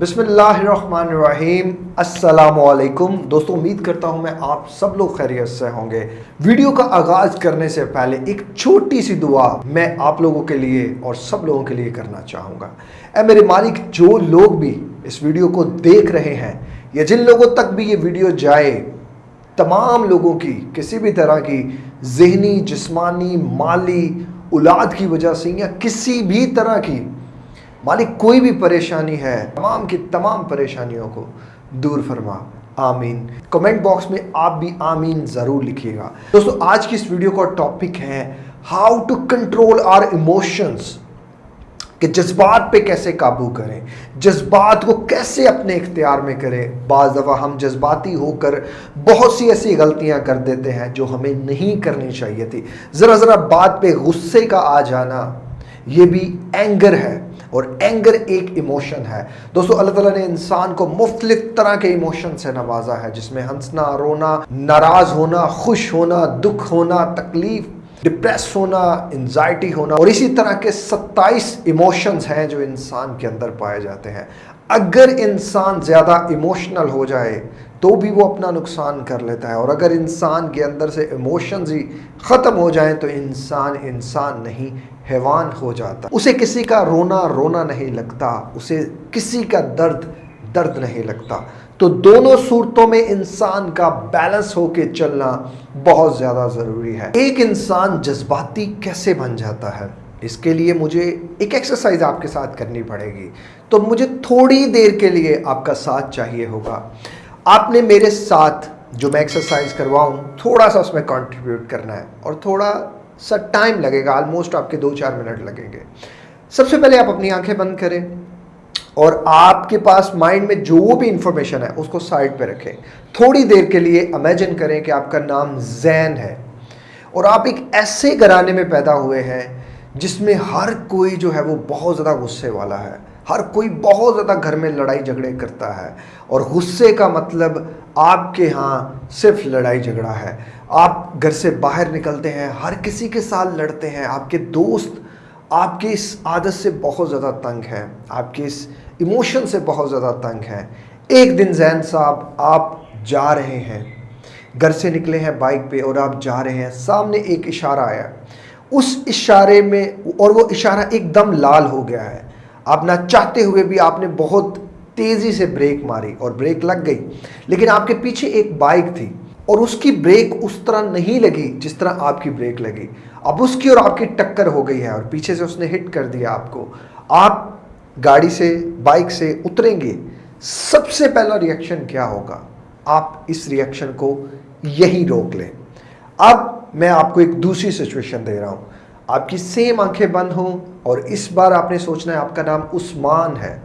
बिस्मिल्लाहिर्रहमानिर्रहीम। अस्सलामुअलैकुम। दोस्तों, उम्मीद करता हूँ मैं आप सब लोग खैरियत से होंगे। वीडियो का आगाज़ करने से पहले एक छोटी सी दुआ मैं आप लोगों के लिए और सब लोगों के लिए करना चाहूँगा। ए मेरे मालिक, जो लोग भी इस वीडियो को देख रहे हैं या जिन लोगों तक भी ये वीडियो जाए, तमाम लोगों की, किसी भी तरह की, जहनी, जिस्मानी, माली, औलाद की वजह से या किसी भी तरह की मालिक कोई भी परेशानी है, तमाम की तमाम परेशानियों को दूर फरमा। आमीन। कमेंट बॉक्स में आप भी आमीन ज़रूर लिखिएगा। दोस्तों, आज की इस वीडियो का टॉपिक है how to control our emotions, कि जज्बात पे कैसे काबू करें, जज्बात को कैसे अपने इख्तियार में करें। बाज़ दफ़ा हम जज्बाती होकर बहुत सी ऐसी गलतियाँ कर देते हैं जो हमें नहीं करनी चाहिए थी। ज़रा ज़रा बात पे गुस्से का आ जाना, ये भी एंगर है। और एंगर एक इमोशन है। दोस्तों, अल्लाह ताला ने इंसान को मुख्तलिफ़ तरह के इमोशन से नवाजा है, जिसमें हंसना, रोना, नाराज़ होना, खुश होना, दुख होना, तकलीफ़ डिप्रेस होना एंजाइटी होना और इसी तरह के 27 इमोशंस हैं जो इंसान के अंदर पाए जाते हैं। अगर इंसान ज़्यादा इमोशनल हो जाए तो भी वो अपना नुकसान कर लेता है। और अगर इंसान के अंदर से इमोशंस ही ख़त्म हो जाएँ तो इंसान इंसान नहीं, हैवान हो जाता। उसे किसी का रोना रोना नहीं लगता, उसे किसी का दर्द दर्द नहीं लगता। तो दोनों सूरतों में इंसान का बैलेंस होके चलना बहुत ज़्यादा ज़रूरी है। एक इंसान जज्बाती कैसे बन जाता है? इसके लिए मुझे एक एक्सरसाइज आपके साथ करनी पड़ेगी। तो मुझे थोड़ी देर के लिए आपका साथ चाहिए होगा। आपने मेरे साथ जो मैं एक्सरसाइज करवाऊँ, थोड़ा सा उसमें कंट्रीब्यूट करना है और थोड़ा सा टाइम लगेगा ऑलमोस्ट आपके दो चार मिनट लगेंगे। सबसे पहले आप अपनी आँखें बंद करें और आपके पास माइंड में जो भी इंफॉर्मेशन है, उसको साइड पे रखें। थोड़ी देर के लिए इमेजिन करें कि आपका नाम जैन है और आप एक ऐसे घराने में पैदा हुए हैं जिसमें हर कोई जो है वो बहुत ज़्यादा गुस्से वाला है। हर कोई बहुत ज़्यादा घर में लड़ाई झगड़े करता है। और गुस्से का मतलब आपके यहाँ सिर्फ़ लड़ाई झगड़ा है। आप घर से बाहर निकलते हैं, हर किसी के साथ लड़ते हैं। आपके दोस्त आपकी इस आदत से बहुत ज़्यादा तंग है। आपके इस इमोशन से बहुत ज़्यादा तंग है। एक दिन जैन साहब, आप जा रहे हैं। घर से निकले हैं बाइक पे और आप जा रहे हैं। सामने एक इशारा आया। उस इशारे में और वो इशारा एकदम लाल हो गया है। आप ना चाहते हुए भी आपने बहुत तेज़ी से ब्रेक मारी और ब्रेक लग गई। लेकिन आपके पीछे एक बाइक थी और उसकी ब्रेक उस तरह नहीं लगी जिस तरह आपकी ब्रेक लगी। अब उसकी और आपकी टक्कर हो गई है और पीछे से उसने हिट कर दिया आपको। आप गाड़ी से बाइक से उतरेंगे। सबसे पहला रिएक्शन क्या होगा? आप इस रिएक्शन को यही रोक लें। अब मैं आपको एक दूसरी सिचुएशन दे रहा हूँ। आपकी सेम आँखें बंद हों और इस बार आपने सोचना है आपका नाम उस्मान है।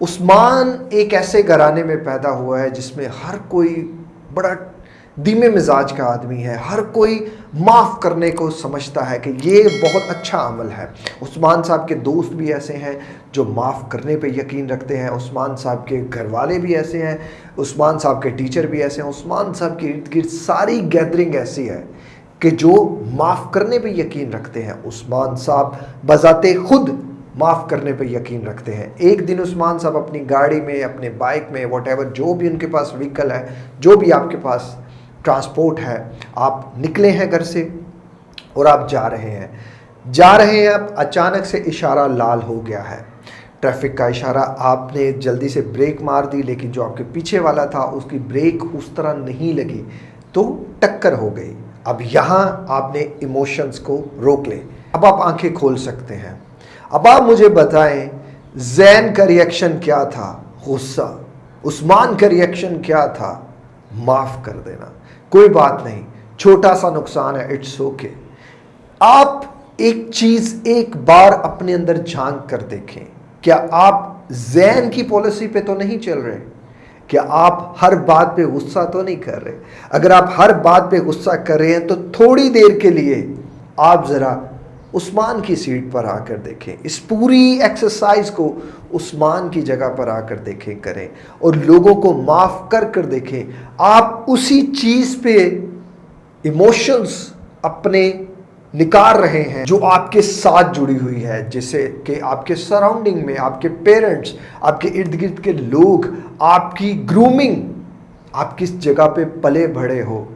उस्मान एक ऐसे घराने में पैदा हुआ है जिसमें हर कोई बड़ा धीमे मिजाज का आदमी है। हर कोई माफ़ करने को समझता है कि ये बहुत अच्छा अमल है। उस्मान साहब के दोस्त भी ऐसे हैं जो माफ़ करने पे यकीन रखते हैं। उस्मान साहब के घर वाले भी ऐसे हैं। उस्मान साहब के टीचर भी ऐसे हैं। उस्मान साहब के इर्द गिर्द सारी गैदरिंग ऐसी है। कि जो माफ़ करने पे यकीन रखते हैं, उस्मान साहब बजाते खुद माफ़ करने पे यकीन रखते हैं। एक दिन उस्मान साहब अपनी गाड़ी में, अपने बाइक में वट जो भी उनके पास व्हीकल है, जो भी आपके पास ट्रांसपोर्ट है, आप निकले हैं घर से और आप जा रहे हैं। जा रहे हैं आप अचानक से इशारा लाल हो गया है। ट्रैफ़िक का इशारा आपने जल्दी से ब्रेक मार दी, लेकिन जो आपके पीछे वाला था, उसकी ब्रेक उस तरह नहीं लगी तो टक्कर हो गई। अब यहाँ आपने इमोशंस को रोक ले। अब आप आँखें खोल सकते हैं। अब आप मुझे बताएँ, जैन का रिएक्शन क्या था? गुस्सा। उस्मान का रिएक्शन क्या था? माफ़ कर देना। कोई बात नहीं। छोटा सा नुकसान है इट्स ओके आप एक चीज़ एक बार अपने अंदर झाँक कर देखें। क्या आप जैन की पॉलिसी पे तो नहीं चल रहे? क्या आप हर बात पे गुस्सा तो नहीं कर रहे। अगर आप हर बात पे गुस्सा कर रहे हैं तो थोड़ी देर के लिए आप ज़रा उस्मान की सीट पर आकर देखें। इस पूरी एक्सरसाइज को उस्मान की जगह पर आकर देखें, करें और लोगों को माफ़ कर कर देखें। आप उसी चीज़ पे इमोशंस अपने निकाल रहे हैं, जो आपके साथ जुड़ी हुई है, जैसे कि आपके सराउंडिंग में, आपके पेरेंट्स आपके इर्द गिर्द के लोग, आपकी ग्रूमिंग आप किस जगह पे पले भड़े हो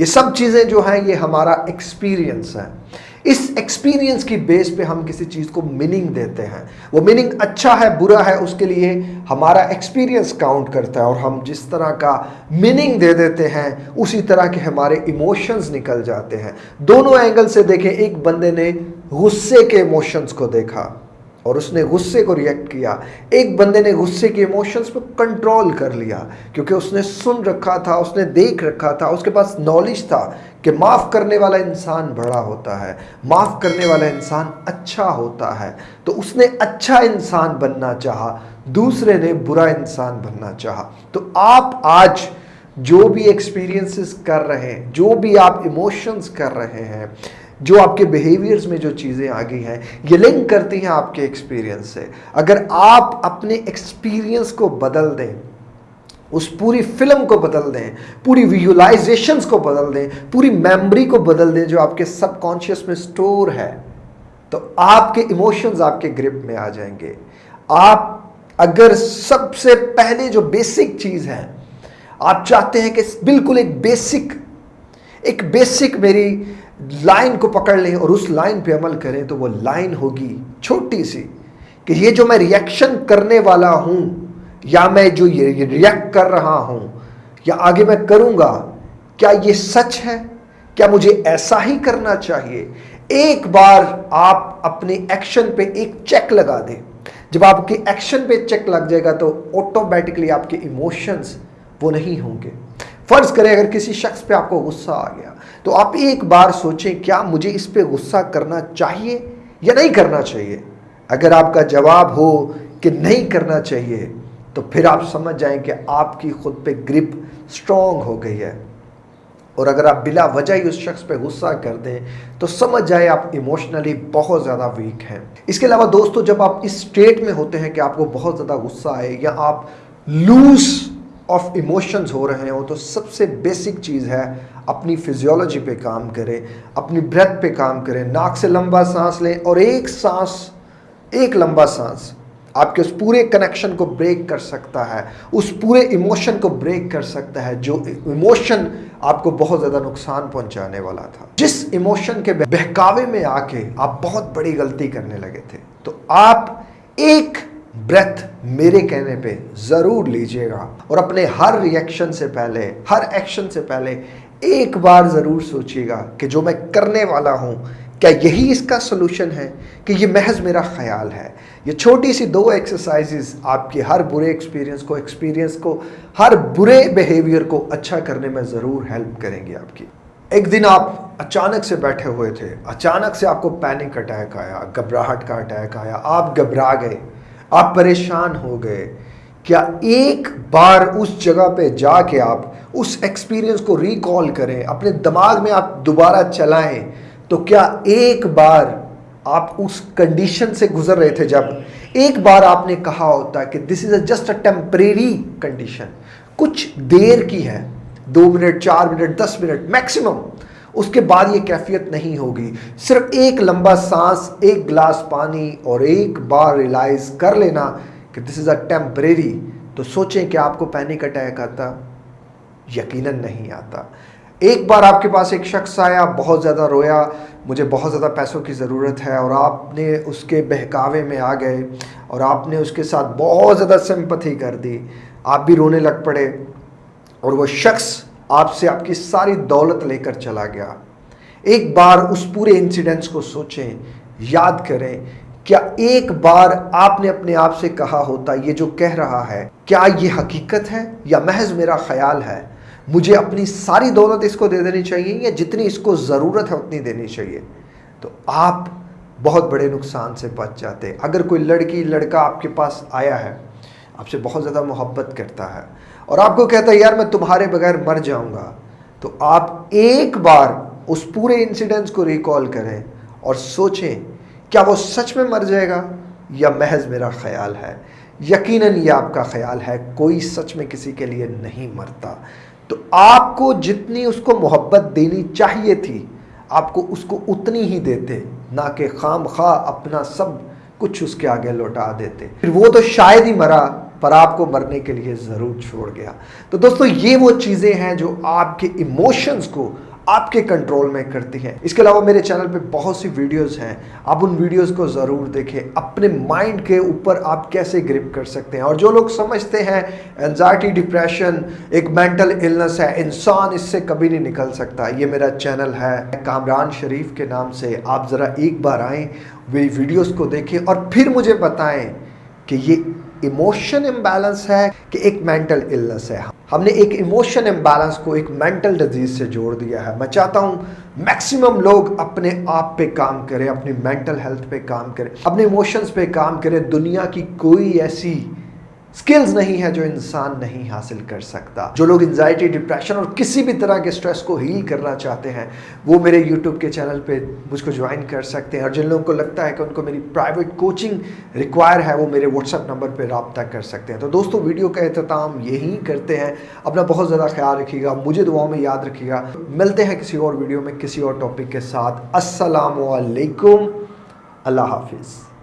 ये सब चीज़ें जो हैं, ये हमारा एक्सपीरियंस है। इस एक्सपीरियंस की बेस पे हम किसी चीज़ को मीनिंग देते हैं। वो मीनिंग अच्छा है, बुरा है, उसके लिए हमारा एक्सपीरियंस काउंट करता है और हम जिस तरह का मीनिंग दे देते हैं, उसी तरह के हमारे इमोशंस निकल जाते हैं। दोनों एंगल से देखें, एक बंदे ने गुस्से के इमोशंस को देखा। और उसने गुस्से को रिएक्ट किया। एक बंदे ने गुस्से के इमोशंस पर कंट्रोल कर लिया, क्योंकि उसने सुन रखा था, उसने देख रखा था, उसके पास नॉलेज था कि माफ़ करने वाला इंसान बड़ा होता है, माफ़ करने वाला इंसान अच्छा होता है। तो उसने अच्छा इंसान बनना चाहा, दूसरे ने बुरा इंसान बनना चाहा। तो आप आज जो भी एक्सपीरियंसेस कर रहे हैं, जो भी आप इमोशंस कर रहे हैं जो आपके बिहेवियर्स में जो चीज़ें आ गई हैं, ये लिंक करती हैं आपके एक्सपीरियंस से। अगर आप अपने एक्सपीरियंस को बदल दें, उस पूरी फ़िल्म को बदल दें, पूरी विजुलाइजेशंस को बदल दें, पूरी मेमोरी को बदल दें जो आपके सबकॉन्शियस में स्टोर है तो आपके इमोशंस आपके ग्रिप में आ जाएँगे। आप अगर सबसे पहले जो बेसिक चीज़ है, आप चाहते हैं कि बिल्कुल एक बेसिक एक बेसिक मेरी लाइन को पकड़ लें और उस लाइन पे अमल करें तो वो लाइन होगी छोटी सी कि ये जो मैं रिएक्शन करने वाला हूँ, या मैं जो ये रिएक्ट कर रहा हूँ, या आगे मैं करूँगा, क्या ये सच है? क्या मुझे ऐसा ही करना चाहिए? एक बार आप अपने एक्शन पे एक चेक लगा दें। जब आपके एक्शन पे चेक लग जाएगा तो ऑटोमेटिकली आपके इमोशंस वो नहीं होंगे। फ़र्ज़ करें, अगर किसी शख्स पे आपको गुस्सा आ गया तो आप एक बार सोचें, क्या मुझे इस पे गुस्सा करना चाहिए या नहीं करना चाहिए? अगर आपका जवाब हो कि नहीं करना चाहिए तो फिर आप समझ जाएँ कि आपकी खुद पे ग्रिप स्ट्रॉन्ग हो गई है। और अगर आप बिला वजह ही उस शख्स पे गुस्सा कर दें तो समझ जाए आप इमोशनली बहुत ज़्यादा वीक हैं। इसके अलावा दोस्तों, जब आप इस स्टेट में होते हैं कि आपको बहुत ज़्यादा गुस्सा आए या आप लूज ऑफ़ इमोशंस हो रहे हो तो सबसे बेसिक चीज़ है, अपनी फिजियोलॉजी पे काम करें, अपनी ब्रेथ पे काम करें, नाक से लंबा सांस लें और एक सांस, एक लंबा सांस, आपके उस पूरे कनेक्शन को ब्रेक कर सकता है, उस पूरे इमोशन को ब्रेक कर सकता है, जो इमोशन आपको बहुत ज़्यादा नुकसान पहुँचाने वाला था। जिस इमोशन के बहकावे में आके आप बहुत बड़ी गलती करने लगे थे तो आप एक ब्रेथ मेरे कहने पे ज़रूर लीजिएगा और अपने हर रिएक्शन से पहले, हर एक्शन से पहले एक बार ज़रूर सोचिएगा कि जो मैं करने वाला हूँ, क्या यही इसका सोल्यूशन है कि ये महज मेरा ख्याल है? ये छोटी सी दो एक्सरसाइजेस आपके हर बुरे एक्सपीरियंस को एक्सपीरियंस को, हर बुरे बिहेवियर को अच्छा करने में ज़रूर हेल्प करेंगे आपकी। एक दिन आप अचानक से बैठे हुए थे, अचानक से आपको पैनिक अटैक आया, घबराहट का अटैक आया, आप घबरा गए। आप परेशान हो गए। क्या एक बार उस जगह पे जाके आप उस एक्सपीरियंस को रिकॉल करें, अपने दिमाग में आप दोबारा चलाएँ तो क्या एक बार आप उस कंडीशन से गुजर रहे थे जब एक बार आपने कहा होता कि this is a just a temporary condition कुछ देर की है, दो मिनट, चार मिनट, दस मिनट मैक्सिमम उसके बाद ये कैफियत नहीं होगी। सिर्फ़ एक लंबा सांस, एक गिलास पानी और एक बार रियलाइज़ कर लेना कि दिस इज़ अ टेम्परेरी तो सोचें कि आपको पैनिक अटैक आता, यकीनन नहीं आता। एक बार आपके पास एक शख्स आया, बहुत ज़्यादा रोया, मुझे बहुत ज़्यादा पैसों की ज़रूरत है और आपने उसके बहकावे में आ गए और आपने उसके साथ बहुत ज़्यादा सिंपथी कर दी। आप भी रोने लग पड़े और वो शख्स आपसे आपकी सारी दौलत लेकर चला गया। एक बार उस पूरे इंसिडेंट्स को सोचें, याद करें, क्या एक बार आपने अपने आप से कहा होता, ये जो कह रहा है, क्या ये हकीकत है या महज मेरा ख्याल है? मुझे अपनी सारी दौलत इसको दे देनी चाहिए या जितनी इसको ज़रूरत है उतनी देनी चाहिए? तो आप बहुत बड़े नुकसान से बच जाते। अगर कोई लड़की, लड़का आपके पास आया है, आपसे बहुत ज़्यादा मोहब्बत करता है और आपको कहता है, यार, मैं तुम्हारे बगैर मर जाऊँगा। तो आप एक बार उस पूरे इंसिडेंट्स को रिकॉल करें और सोचें, क्या वो सच में मर जाएगा या महज मेरा ख्याल है? यकीनन ये आपका ख्याल है, कोई सच में किसी के लिए नहीं मरता। तो आपको जितनी उसको मोहब्बत देनी चाहिए थी, आपको उसको उतनी ही देते, ना कि खाम खा अपना सब कुछ उसके आगे लौटा देते। फिर वो तो शायद ही मरा पर आपको मरने के लिए ज़रूर छोड़ गया। तो दोस्तों, ये वो चीज़ें हैं जो आपके इमोशंस को आपके कंट्रोल में करती हैं। इसके अलावा मेरे चैनल पे बहुत सी वीडियोस हैं। आप उन वीडियोस को ज़रूर देखें। अपने माइंड के ऊपर आप कैसे ग्रिप कर सकते हैं। और जो लोग समझते हैं एनजाइटी डिप्रेशन एक मेंटल इलनेस है, इंसान इससे कभी नहीं निकल सकता। ये मेरा चैनल है, कामरान शरीफ के नाम से। आप ज़रा एक बार आएँ, वे वीडियोज़ को देखें और फिर मुझे बताएँ कि ये इमोशन इम्बैलेंस है कि एक मेंटल इलनेस है। हमने एक इमोशन इम्बैलेंस को एक मेंटल डिज़ीज़ से जोड़ दिया है। मैं चाहता हूँ मैक्सिमम लोग अपने आप पे काम करें, अपनी मेंटल हेल्थ पे काम करें, अपने इमोशंस पे काम करें। दुनिया की कोई ऐसी स्किल्स नहीं है जो इंसान नहीं हासिल कर सकता। जो लोग एंजाइटी डिप्रेशन और किसी भी तरह के स्ट्रेस को हील करना चाहते हैं, वो मेरे यूट्यूब के चैनल पे मुझको ज्वाइन कर सकते हैं। और जिन लोगों को लगता है कि उनको मेरी प्राइवेट कोचिंग रिक्वायर है, वो मेरे व्हाट्सएप नंबर पर रबता कर सकते हैं। तो दोस्तों वीडियो का अहतमाम यही करते हैं। अपना बहुत ज़्यादा ख्याल रखिएगा, मुझे दुआओं में याद रखिएगा। मिलते हैं किसी और वीडियो में, किसी और टॉपिक के साथ। असलकम अल्लाह हाफिज़।